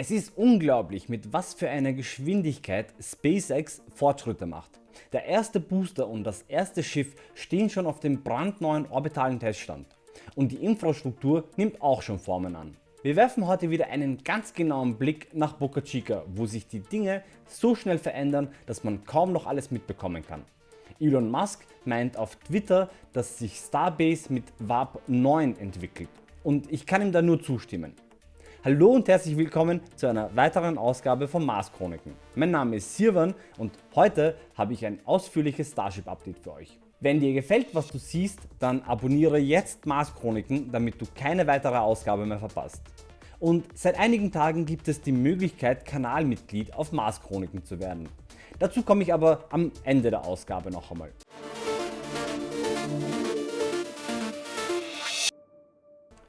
Es ist unglaublich mit was für einer Geschwindigkeit SpaceX Fortschritte macht. Der erste Booster und das erste Schiff stehen schon auf dem brandneuen orbitalen Teststand und die Infrastruktur nimmt auch schon Formen an. Wir werfen heute wieder einen ganz genauen Blick nach Boca Chica, wo sich die Dinge so schnell verändern, dass man kaum noch alles mitbekommen kann. Elon Musk meint auf Twitter, dass sich Starbase mit Warp 9 entwickelt und ich kann ihm da nur zustimmen. Hallo und herzlich willkommen zu einer weiteren Ausgabe von Mars Chroniken. Mein Name ist Sirwan und heute habe ich ein ausführliches Starship Update für euch. Wenn dir gefällt was du siehst, dann abonniere jetzt Mars Chroniken, damit du keine weitere Ausgabe mehr verpasst. Und seit einigen Tagen gibt es die Möglichkeit Kanalmitglied auf Mars Chroniken zu werden. Dazu komme ich aber am Ende der Ausgabe noch einmal.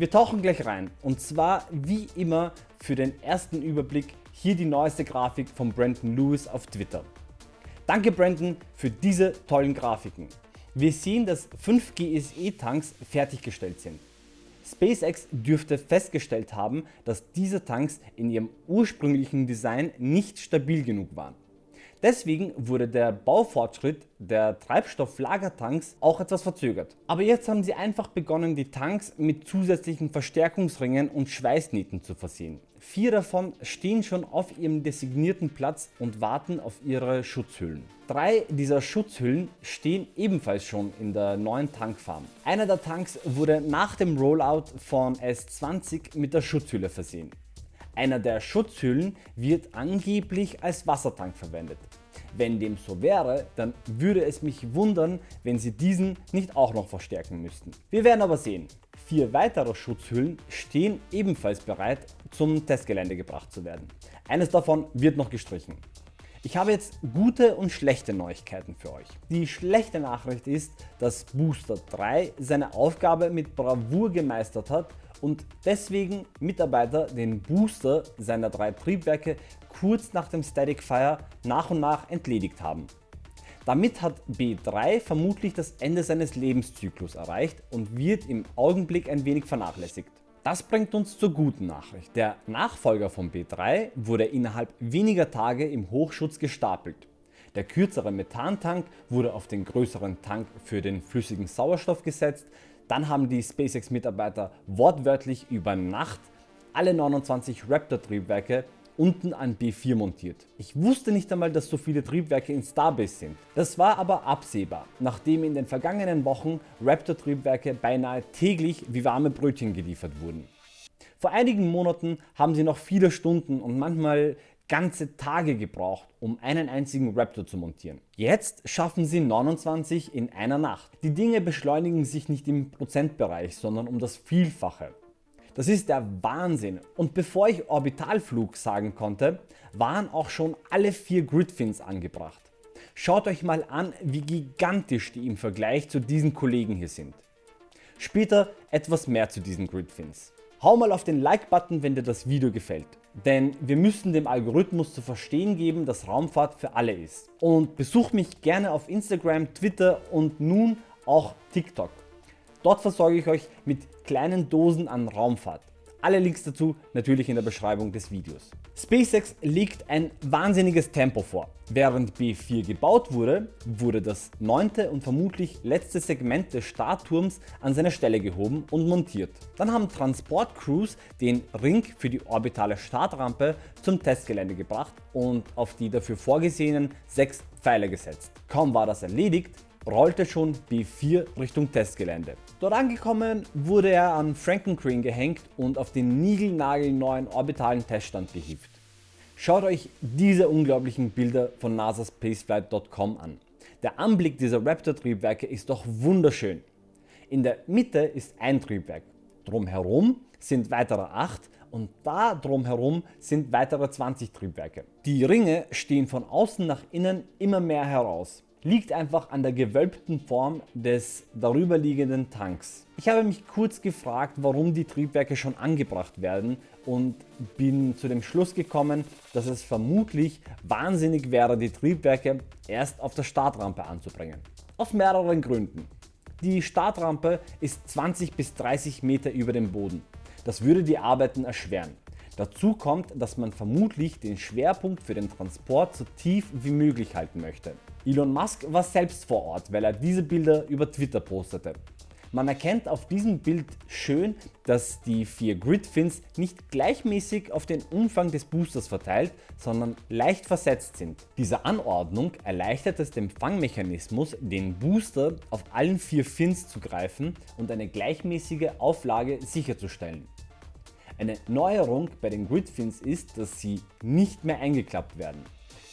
Wir tauchen gleich rein und zwar wie immer für den ersten Überblick hier die neueste Grafik von Brandon Lewis auf Twitter. Danke Brandon für diese tollen Grafiken. Wir sehen, dass 5 GSE Tanks fertiggestellt sind. SpaceX dürfte festgestellt haben, dass diese Tanks in ihrem ursprünglichen Design nicht stabil genug waren. Deswegen wurde der Baufortschritt der Treibstofflagertanks auch etwas verzögert. Aber jetzt haben sie einfach begonnen die Tanks mit zusätzlichen Verstärkungsringen und Schweißnähten zu versehen. Vier davon stehen schon auf ihrem designierten Platz und warten auf ihre Schutzhüllen. Drei dieser Schutzhüllen stehen ebenfalls schon in der neuen Tankfarm. Einer der Tanks wurde nach dem Rollout von S20 mit der Schutzhülle versehen. Einer der Schutzhüllen wird angeblich als Wassertank verwendet. Wenn dem so wäre, dann würde es mich wundern, wenn sie diesen nicht auch noch verstärken müssten. Wir werden aber sehen. Vier weitere Schutzhüllen stehen ebenfalls bereit zum Testgelände gebracht zu werden. Eines davon wird noch gestrichen. Ich habe jetzt gute und schlechte Neuigkeiten für euch. Die schlechte Nachricht ist, dass Booster 3 seine Aufgabe mit Bravour gemeistert hat und deswegen Mitarbeiter den Booster seiner drei Triebwerke kurz nach dem Static Fire nach und nach entledigt haben. Damit hat B3 vermutlich das Ende seines Lebenszyklus erreicht und wird im Augenblick ein wenig vernachlässigt. Das bringt uns zur guten Nachricht. Der Nachfolger von B3 wurde innerhalb weniger Tage im Hochschutz gestapelt. Der kürzere Methantank wurde auf den größeren Tank für den flüssigen Sauerstoff gesetzt. Dann haben die SpaceX Mitarbeiter wortwörtlich über Nacht alle 29 Raptor Triebwerke unten an B4 montiert. Ich wusste nicht einmal dass so viele Triebwerke in Starbase sind. Das war aber absehbar, nachdem in den vergangenen Wochen Raptor Triebwerke beinahe täglich wie warme Brötchen geliefert wurden. Vor einigen Monaten haben sie noch viele Stunden und manchmal ganze Tage gebraucht um einen einzigen Raptor zu montieren. Jetzt schaffen sie 29 in einer Nacht. Die Dinge beschleunigen sich nicht im Prozentbereich, sondern um das Vielfache. Das ist der Wahnsinn und bevor ich Orbitalflug sagen konnte, waren auch schon alle vier Gridfins angebracht. Schaut euch mal an wie gigantisch die im Vergleich zu diesen Kollegen hier sind. Später etwas mehr zu diesen Gridfins. Hau mal auf den Like Button wenn dir das Video gefällt, denn wir müssen dem Algorithmus zu verstehen geben dass Raumfahrt für alle ist. Und besucht mich gerne auf Instagram, Twitter und nun auch TikTok. Dort versorge ich euch mit kleinen Dosen an Raumfahrt. Alle Links dazu natürlich in der Beschreibung des Videos. SpaceX legt ein wahnsinniges Tempo vor. Während B4 gebaut wurde, wurde das neunte und vermutlich letzte Segment des Startturms an seine Stelle gehoben und montiert. Dann haben Transportcrews den Ring für die orbitale Startrampe zum Testgelände gebracht und auf die dafür vorgesehenen sechs Pfeiler gesetzt. Kaum war das erledigt, rollte schon B4 Richtung Testgelände. Dort angekommen wurde er an Frankencrane gehängt und auf den niegelnagelneuen orbitalen Teststand gehievt. Schaut euch diese unglaublichen Bilder von NASA Spaceflight.com an. Der Anblick dieser Raptor Triebwerke ist doch wunderschön. In der Mitte ist ein Triebwerk, drumherum sind weitere 8 und da drumherum sind weitere 20 Triebwerke. Die Ringe stehen von außen nach innen immer mehr heraus liegt einfach an der gewölbten Form des darüberliegenden Tanks. Ich habe mich kurz gefragt warum die Triebwerke schon angebracht werden und bin zu dem Schluss gekommen dass es vermutlich wahnsinnig wäre die Triebwerke erst auf der Startrampe anzubringen. Aus mehreren Gründen. Die Startrampe ist 20 bis 30 Meter über dem Boden. Das würde die Arbeiten erschweren. Dazu kommt, dass man vermutlich den Schwerpunkt für den Transport so tief wie möglich halten möchte. Elon Musk war selbst vor Ort, weil er diese Bilder über Twitter postete. Man erkennt auf diesem Bild schön, dass die vier Gridfins nicht gleichmäßig auf den Umfang des Boosters verteilt, sondern leicht versetzt sind. Diese Anordnung erleichtert es dem Fangmechanismus, den Booster auf allen vier Fins zu greifen und eine gleichmäßige Auflage sicherzustellen. Eine Neuerung bei den Gridfins ist, dass sie nicht mehr eingeklappt werden.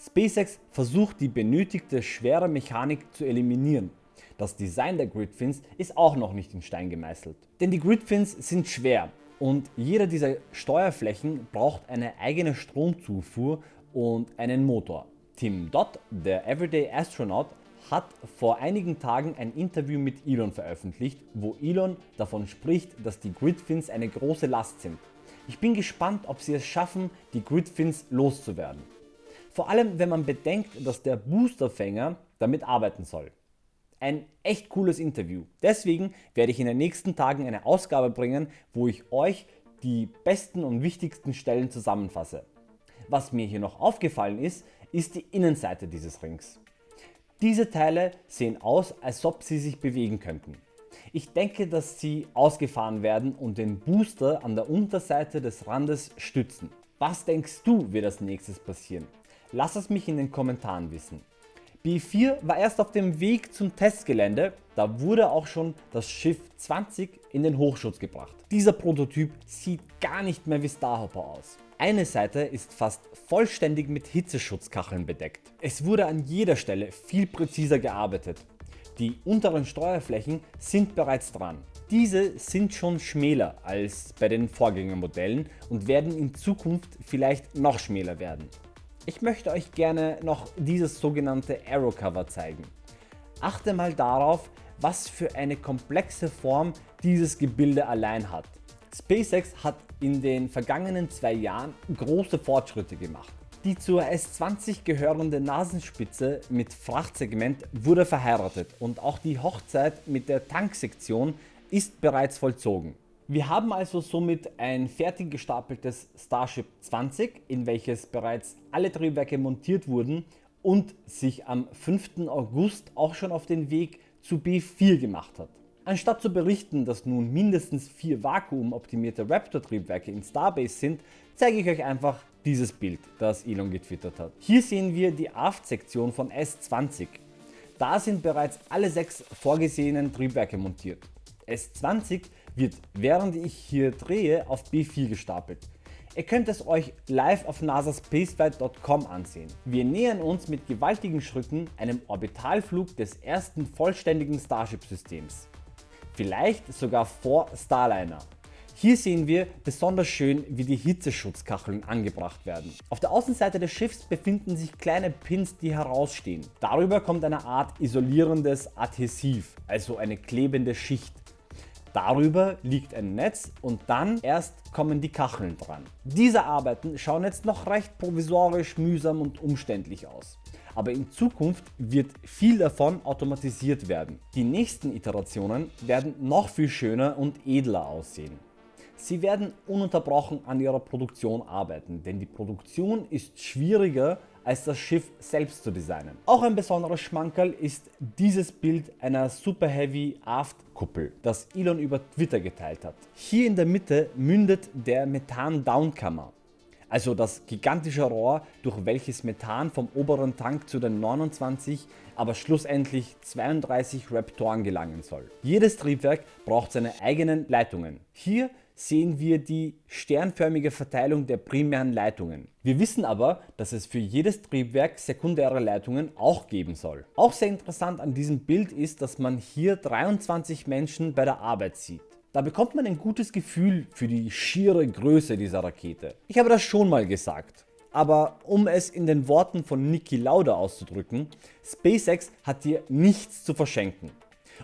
SpaceX versucht die benötigte schwere Mechanik zu eliminieren das Design der Gridfins ist auch noch nicht in Stein gemeißelt. Denn die Gridfins sind schwer und jeder dieser Steuerflächen braucht eine eigene Stromzufuhr und einen Motor. Tim Dodd, der Everyday Astronaut, hat vor einigen Tagen ein Interview mit Elon veröffentlicht, wo Elon davon spricht, dass die Gridfins eine große Last sind. Ich bin gespannt, ob sie es schaffen, die Gridfins loszuwerden. Vor allem, wenn man bedenkt, dass der Boosterfänger damit arbeiten soll. Ein echt cooles Interview. Deswegen werde ich in den nächsten Tagen eine Ausgabe bringen, wo ich euch die besten und wichtigsten Stellen zusammenfasse. Was mir hier noch aufgefallen ist, ist die Innenseite dieses Rings. Diese Teile sehen aus, als ob sie sich bewegen könnten. Ich denke, dass sie ausgefahren werden und den Booster an der Unterseite des Randes stützen. Was denkst du wird als nächstes passieren? Lass es mich in den Kommentaren wissen. B4 war erst auf dem Weg zum Testgelände, da wurde auch schon das Schiff 20 in den Hochschutz gebracht. Dieser Prototyp sieht gar nicht mehr wie Starhopper aus. Eine Seite ist fast vollständig mit Hitzeschutzkacheln bedeckt. Es wurde an jeder Stelle viel präziser gearbeitet. Die unteren Steuerflächen sind bereits dran. Diese sind schon schmäler als bei den Vorgängermodellen und werden in Zukunft vielleicht noch schmäler werden. Ich möchte euch gerne noch dieses sogenannte Arrow Cover zeigen. Achte mal darauf, was für eine komplexe Form dieses Gebilde allein hat. SpaceX hat in den vergangenen zwei Jahren große Fortschritte gemacht. Die zur S20 gehörende Nasenspitze mit Frachtsegment wurde verheiratet und auch die Hochzeit mit der Tanksektion ist bereits vollzogen. Wir haben also somit ein fertig gestapeltes Starship 20, in welches bereits alle Triebwerke montiert wurden und sich am 5. August auch schon auf den Weg zu B4 gemacht hat. Anstatt zu berichten, dass nun mindestens vier vakuumoptimierte Raptor Triebwerke in Starbase sind, zeige ich euch einfach dieses Bild, das Elon getwittert hat. Hier sehen wir die Aft-Sektion von S20. Da sind bereits alle sechs vorgesehenen Triebwerke montiert. S20 wird während ich hier drehe auf B4 gestapelt. Ihr könnt es euch live auf nasaspaceflight.com ansehen. Wir nähern uns mit gewaltigen Schritten einem Orbitalflug des ersten vollständigen Starship Systems. Vielleicht sogar vor Starliner. Hier sehen wir besonders schön wie die Hitzeschutzkacheln angebracht werden. Auf der Außenseite des Schiffs befinden sich kleine Pins die herausstehen. Darüber kommt eine Art isolierendes Adhesiv, also eine klebende Schicht. Darüber liegt ein Netz und dann erst kommen die Kacheln dran. Diese Arbeiten schauen jetzt noch recht provisorisch, mühsam und umständlich aus. Aber in Zukunft wird viel davon automatisiert werden. Die nächsten Iterationen werden noch viel schöner und edler aussehen. Sie werden ununterbrochen an ihrer Produktion arbeiten, denn die Produktion ist schwieriger als das Schiff selbst zu designen. Auch ein besonderer Schmankerl ist dieses Bild einer Super Heavy Aft Kuppel, das Elon über Twitter geteilt hat. Hier in der Mitte mündet der Methan-Downkammer, also das gigantische Rohr, durch welches Methan vom oberen Tank zu den 29, aber schlussendlich 32 Raptoren gelangen soll. Jedes Triebwerk braucht seine eigenen Leitungen. Hier sehen wir die sternförmige Verteilung der primären Leitungen. Wir wissen aber, dass es für jedes Triebwerk sekundäre Leitungen auch geben soll. Auch sehr interessant an diesem Bild ist, dass man hier 23 Menschen bei der Arbeit sieht. Da bekommt man ein gutes Gefühl für die schiere Größe dieser Rakete. Ich habe das schon mal gesagt. Aber um es in den Worten von Niki Lauda auszudrücken, SpaceX hat hier nichts zu verschenken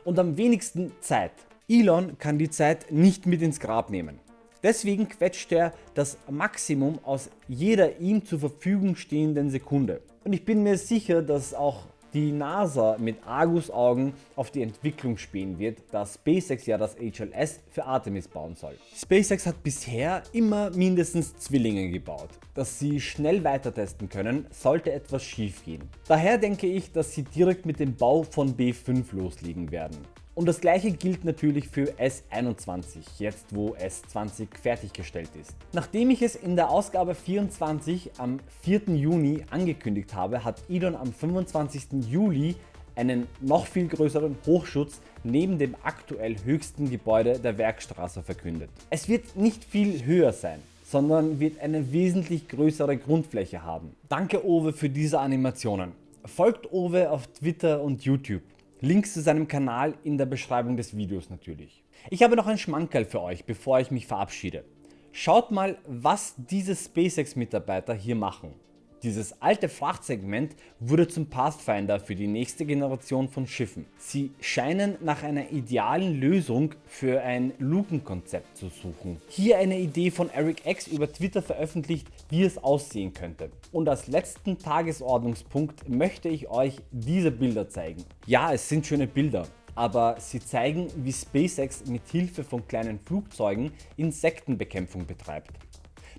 und am wenigsten Zeit. Elon kann die Zeit nicht mit ins Grab nehmen. Deswegen quetscht er das Maximum aus jeder ihm zur Verfügung stehenden Sekunde. Und ich bin mir sicher, dass auch die NASA mit Argusaugen auf die Entwicklung spähen wird, da SpaceX ja das HLS für Artemis bauen soll. SpaceX hat bisher immer mindestens Zwillinge gebaut. Dass sie schnell weiter testen können, sollte etwas schief gehen. Daher denke ich, dass sie direkt mit dem Bau von B5 loslegen werden. Und das gleiche gilt natürlich für S21, jetzt wo S20 fertiggestellt ist. Nachdem ich es in der Ausgabe 24 am 4. Juni angekündigt habe, hat Elon am 25. Juli einen noch viel größeren Hochschutz neben dem aktuell höchsten Gebäude der Werkstraße verkündet. Es wird nicht viel höher sein sondern wird eine wesentlich größere Grundfläche haben. Danke Owe für diese Animationen. Folgt Owe auf Twitter und YouTube. Links zu seinem Kanal in der Beschreibung des Videos natürlich. Ich habe noch ein Schmankerl für euch bevor ich mich verabschiede. Schaut mal was diese SpaceX Mitarbeiter hier machen. Dieses alte Frachtsegment wurde zum Pathfinder für die nächste Generation von Schiffen. Sie scheinen nach einer idealen Lösung für ein Lukenkonzept zu suchen. Hier eine Idee von Eric X über Twitter veröffentlicht wie es aussehen könnte. Und als letzten Tagesordnungspunkt möchte ich euch diese Bilder zeigen. Ja es sind schöne Bilder aber sie zeigen wie SpaceX mit Hilfe von kleinen Flugzeugen Insektenbekämpfung betreibt.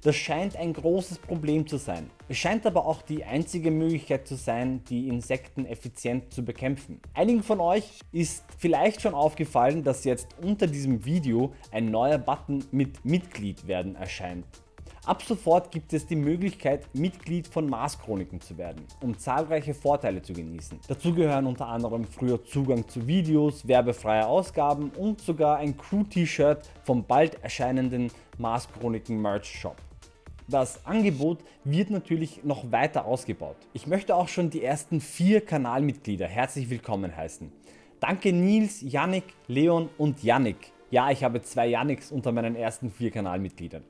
Das scheint ein großes Problem zu sein. Es scheint aber auch die einzige Möglichkeit zu sein die Insekten effizient zu bekämpfen. Einigen von euch ist vielleicht schon aufgefallen dass jetzt unter diesem Video ein neuer Button mit Mitglied werden erscheint. Ab sofort gibt es die Möglichkeit Mitglied von Mars Chroniken zu werden, um zahlreiche Vorteile zu genießen. Dazu gehören unter anderem früher Zugang zu Videos, werbefreie Ausgaben und sogar ein Crew T-Shirt vom bald erscheinenden Mars Chroniken Merch Shop. Das Angebot wird natürlich noch weiter ausgebaut. Ich möchte auch schon die ersten vier Kanalmitglieder herzlich willkommen heißen. Danke Nils, Yannick, Leon und Yannick. Ja, ich habe zwei Yannicks unter meinen ersten vier Kanalmitgliedern.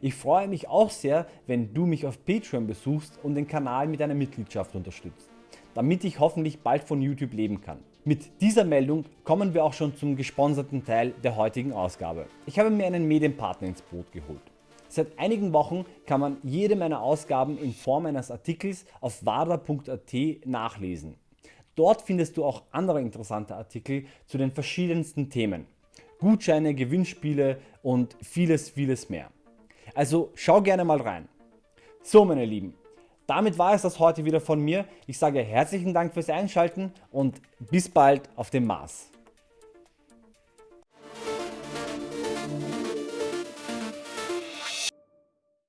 Ich freue mich auch sehr, wenn du mich auf Patreon besuchst und den Kanal mit einer Mitgliedschaft unterstützt, damit ich hoffentlich bald von YouTube leben kann. Mit dieser Meldung kommen wir auch schon zum gesponserten Teil der heutigen Ausgabe. Ich habe mir einen Medienpartner ins Boot geholt. Seit einigen Wochen kann man jede meiner Ausgaben in Form eines Artikels auf wada.at nachlesen. Dort findest du auch andere interessante Artikel zu den verschiedensten Themen. Gutscheine, Gewinnspiele und vieles vieles mehr. Also schau gerne mal rein. So meine Lieben, damit war es das heute wieder von mir. Ich sage herzlichen Dank fürs Einschalten und bis bald auf dem Mars.